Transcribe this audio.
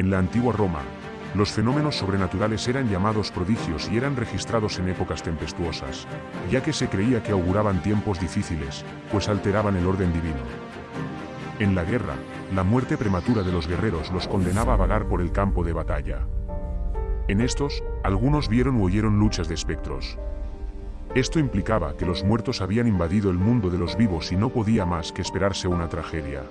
En la antigua Roma, los fenómenos sobrenaturales eran llamados prodigios y eran registrados en épocas tempestuosas, ya que se creía que auguraban tiempos difíciles, pues alteraban el orden divino. En la guerra, la muerte prematura de los guerreros los condenaba a vagar por el campo de batalla. En estos, algunos vieron o oyeron luchas de espectros. Esto implicaba que los muertos habían invadido el mundo de los vivos y no podía más que esperarse una tragedia.